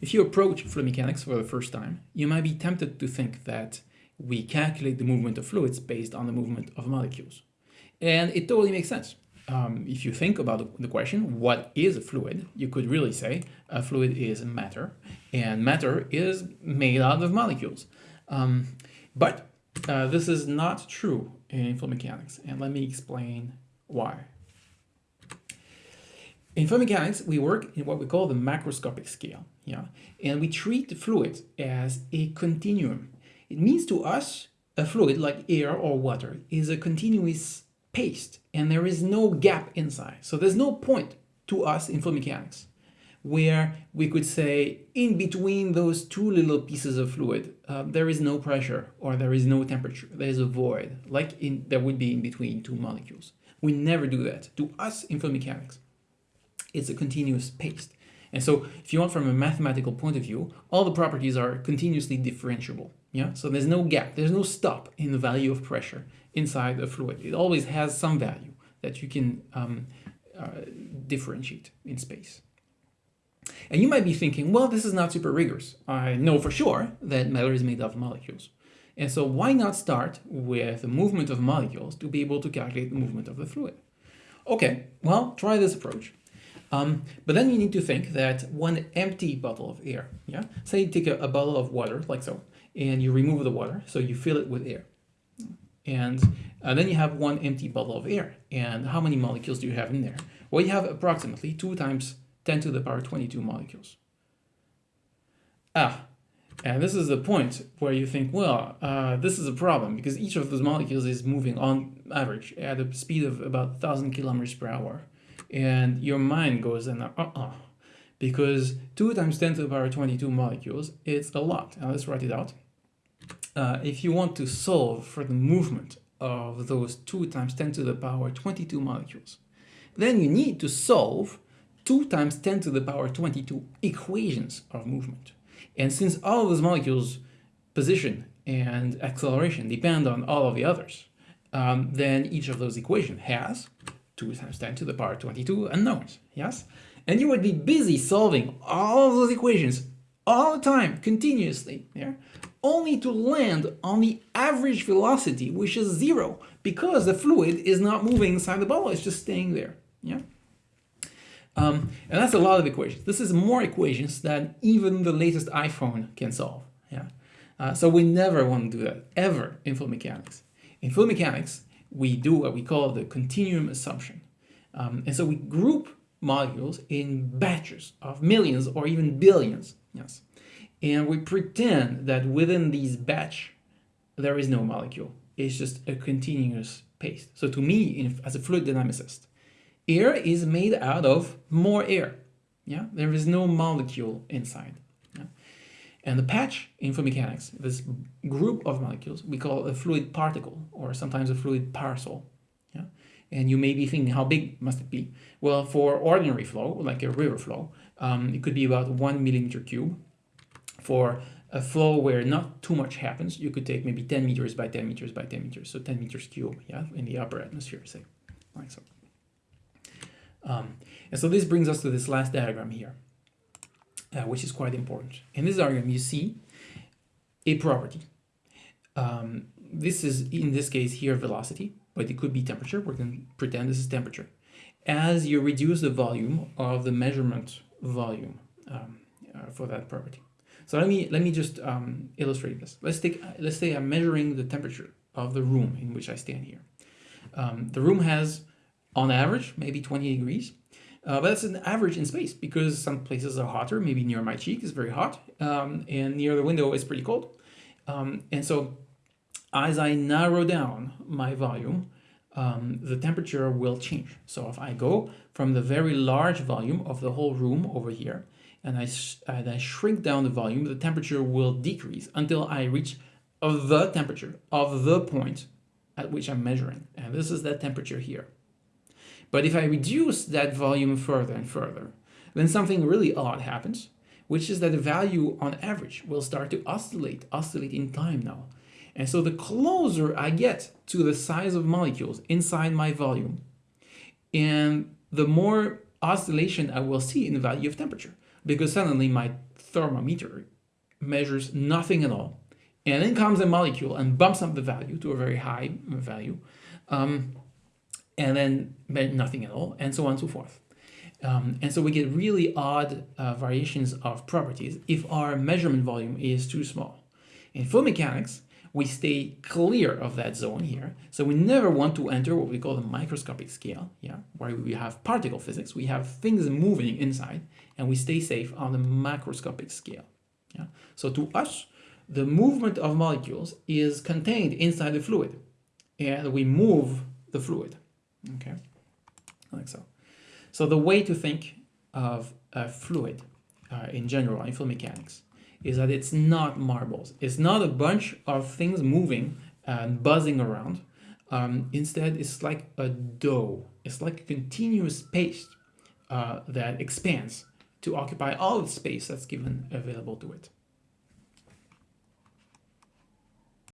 If you approach fluid mechanics for the first time, you might be tempted to think that we calculate the movement of fluids based on the movement of molecules. And it totally makes sense. Um, if you think about the question, what is a fluid? You could really say a fluid is matter, and matter is made out of molecules. Um, but uh, this is not true in fluid mechanics, and let me explain why. In fluid mechanics, we work in what we call the macroscopic scale, yeah, and we treat the fluid as a continuum. It means to us, a fluid like air or water is a continuous paste, and there is no gap inside. So there's no point to us in fluid mechanics where we could say in between those two little pieces of fluid, uh, there is no pressure or there is no temperature. There is a void, like in, there would be in between two molecules. We never do that. To us in fluid mechanics, it's a continuous paste. And so if you want from a mathematical point of view, all the properties are continuously differentiable. Yeah, so there's no gap, there's no stop in the value of pressure inside a fluid. It always has some value that you can um, uh, differentiate in space. And you might be thinking, well, this is not super rigorous. I know for sure that matter is made of molecules. And so why not start with the movement of molecules to be able to calculate the movement of the fluid? Okay, well, try this approach. Um, but then you need to think that one empty bottle of air, yeah? Say you take a, a, bottle of water, like so, and you remove the water, so you fill it with air. And uh, then you have one empty bottle of air. And how many molecules do you have in there? Well, you have approximately 2 times 10 to the power 22 molecules. Ah, and this is the point where you think, well, uh, this is a problem because each of those molecules is moving on average at a speed of about 1,000 kilometers per hour and your mind goes and uh-uh. Because 2 times 10 to the power 22 molecules it's a lot. Now let's write it out. Uh, if you want to solve for the movement of those 2 times 10 to the power 22 molecules then you need to solve 2 times 10 to the power 22 equations of movement. And since all of those molecules position and acceleration depend on all of the others um, then each of those equations has 2 times 10 to the power 22 unknowns, yes? And you would be busy solving all of those equations all the time, continuously, yeah? only to land on the average velocity, which is zero, because the fluid is not moving inside the bottle, it's just staying there. Yeah. Um, and that's a lot of equations. This is more equations than even the latest iPhone can solve. Yeah. Uh, so we never want to do that, ever, in fluid mechanics. In fluid mechanics, we do what we call the continuum assumption. Um, and so we group molecules in batches of millions or even billions. Yes. And we pretend that within these batch, there is no molecule. It's just a continuous paste. So to me, as a fluid dynamicist, air is made out of more air. Yeah, there is no molecule inside. And the patch in fluid mechanics, this group of molecules, we call a fluid particle or sometimes a fluid parcel. Yeah? And you may be thinking, how big must it be? Well, for ordinary flow, like a river flow, um, it could be about one millimeter cube. For a flow where not too much happens, you could take maybe 10 meters by 10 meters by 10 meters, so 10 meters cube, yeah, in the upper atmosphere, say, like so. Um, and so this brings us to this last diagram here uh, which is quite important. In this diagram, you see a property. Um, this is, in this case here, velocity, but it could be temperature. We're going to pretend this is temperature. As you reduce the volume of the measurement volume um, uh, for that property. So let me let me just um, illustrate this. Let's take let's say I'm measuring the temperature of the room in which I stand here. Um, the room has, on average, maybe 20 degrees. Uh, but that's an average in space because some places are hotter, maybe near my cheek is very hot, um, and near the window is pretty cold. Um, and so as I narrow down my volume, um, the temperature will change. So if I go from the very large volume of the whole room over here, and I, and I shrink down the volume, the temperature will decrease until I reach the temperature of the point at which I'm measuring. And this is that temperature here. But if I reduce that volume further and further, then something really odd happens, which is that the value on average will start to oscillate, oscillate in time now. And so the closer I get to the size of molecules inside my volume, and the more oscillation I will see in the value of temperature. because suddenly my thermometer measures nothing at all. And then comes a molecule and bumps up the value to a very high value. Um, and then nothing at all, and so on and so forth. Um, and so we get really odd uh, variations of properties if our measurement volume is too small. In fluid mechanics, we stay clear of that zone here. So we never want to enter what we call the microscopic scale, yeah, where we have particle physics, we have things moving inside, and we stay safe on the macroscopic scale. Yeah. So to us, the movement of molecules is contained inside the fluid, and we move the fluid. Okay, like so. So the way to think of a fluid uh, in general in fluid mechanics is that it's not marbles. It's not a bunch of things moving and buzzing around. Um, instead, it's like a dough. It's like a continuous paste uh, that expands to occupy all the space that's given available to it.